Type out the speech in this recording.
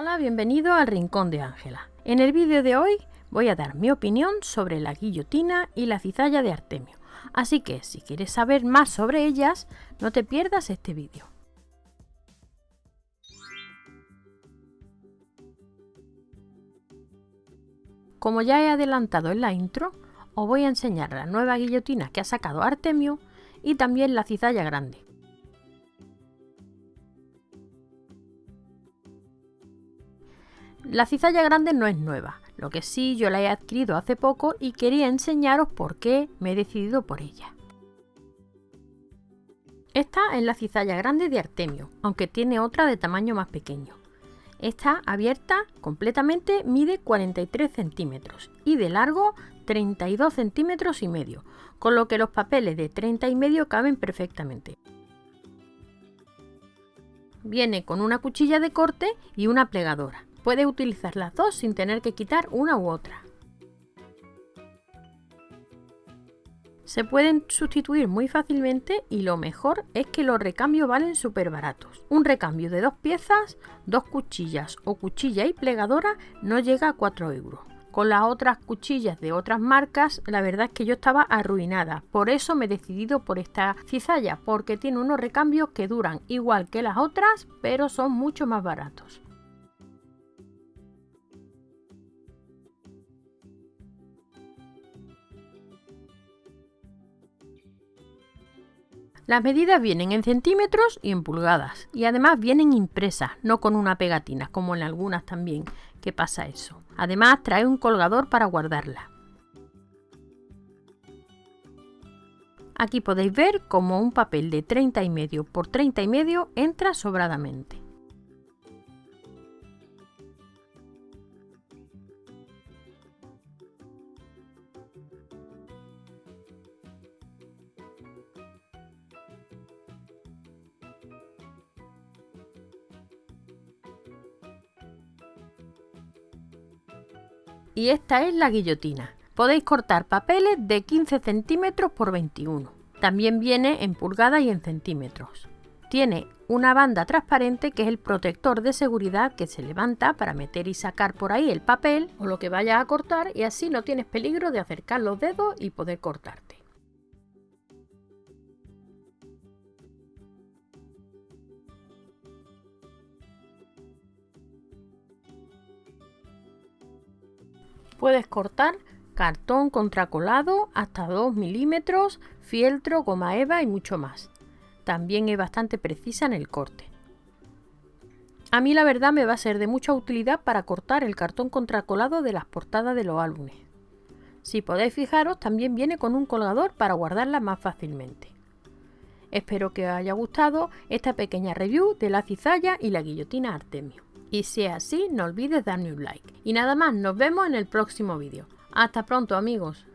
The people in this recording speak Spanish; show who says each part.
Speaker 1: Hola, bienvenido al Rincón de Ángela. En el vídeo de hoy voy a dar mi opinión sobre la guillotina y la cizalla de Artemio. Así que si quieres saber más sobre ellas, no te pierdas este vídeo. Como ya he adelantado en la intro, os voy a enseñar la nueva guillotina que ha sacado Artemio y también la cizalla grande. La cizalla grande no es nueva, lo que sí yo la he adquirido hace poco y quería enseñaros por qué me he decidido por ella. Esta es la cizalla grande de Artemio, aunque tiene otra de tamaño más pequeño. Esta abierta completamente mide 43 centímetros y de largo 32 centímetros y medio, con lo que los papeles de 30 y medio caben perfectamente. Viene con una cuchilla de corte y una plegadora. Puedes utilizar las dos sin tener que quitar una u otra. Se pueden sustituir muy fácilmente y lo mejor es que los recambios valen súper baratos. Un recambio de dos piezas, dos cuchillas o cuchilla y plegadora no llega a 4 euros. Con las otras cuchillas de otras marcas, la verdad es que yo estaba arruinada. Por eso me he decidido por esta cizalla, porque tiene unos recambios que duran igual que las otras, pero son mucho más baratos. Las medidas vienen en centímetros y en pulgadas y además vienen impresas, no con una pegatina como en algunas también que pasa eso. Además trae un colgador para guardarla. Aquí podéis ver cómo un papel de 30 y medio por 30 y medio entra sobradamente. Y esta es la guillotina. Podéis cortar papeles de 15 centímetros por 21. También viene en pulgadas y en centímetros. Tiene una banda transparente que es el protector de seguridad que se levanta para meter y sacar por ahí el papel o lo que vaya a cortar y así no tienes peligro de acercar los dedos y poder cortarte. Puedes cortar cartón contracolado hasta 2 milímetros, fieltro, goma eva y mucho más. También es bastante precisa en el corte. A mí la verdad me va a ser de mucha utilidad para cortar el cartón contracolado de las portadas de los álbumes. Si podéis fijaros, también viene con un colgador para guardarla más fácilmente. Espero que os haya gustado esta pequeña review de la cizalla y la guillotina Artemio. Y si es así, no olvides darme un like. Y nada más, nos vemos en el próximo vídeo. Hasta pronto amigos.